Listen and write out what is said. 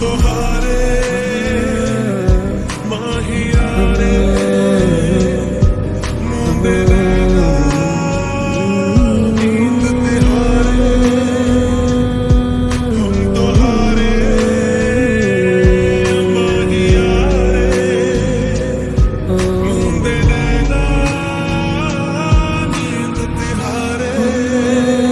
the heart